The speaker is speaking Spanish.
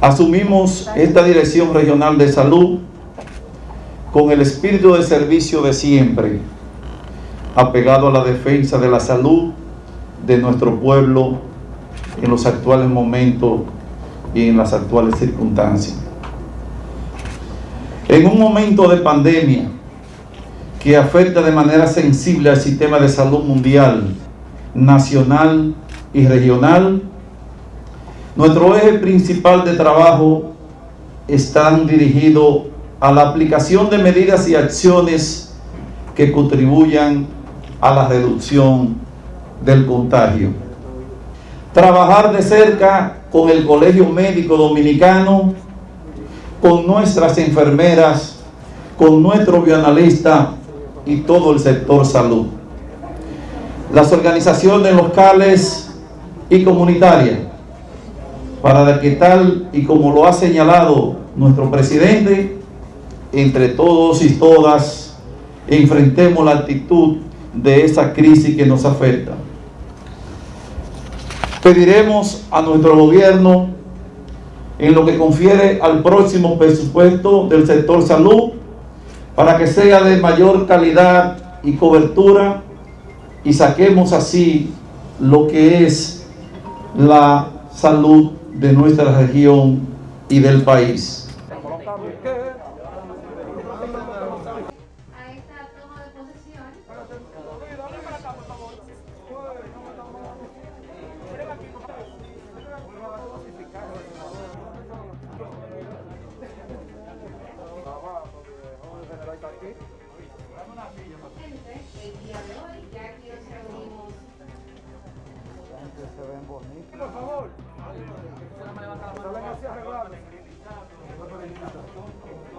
Asumimos esta Dirección Regional de Salud con el espíritu de servicio de siempre, apegado a la defensa de la salud de nuestro pueblo en los actuales momentos y en las actuales circunstancias. En un momento de pandemia que afecta de manera sensible al sistema de salud mundial, nacional y regional, nuestro eje principal de trabajo está dirigido a la aplicación de medidas y acciones que contribuyan a la reducción del contagio. Trabajar de cerca con el Colegio Médico Dominicano, con nuestras enfermeras, con nuestro bioanalista y todo el sector salud. Las organizaciones locales y comunitarias, para que tal y como lo ha señalado nuestro presidente, entre todos y todas enfrentemos la actitud de esa crisis que nos afecta. Pediremos a nuestro gobierno en lo que confiere al próximo presupuesto del sector salud para que sea de mayor calidad y cobertura y saquemos así lo que es la salud de nuestra región y del país. Por favor. Salen así.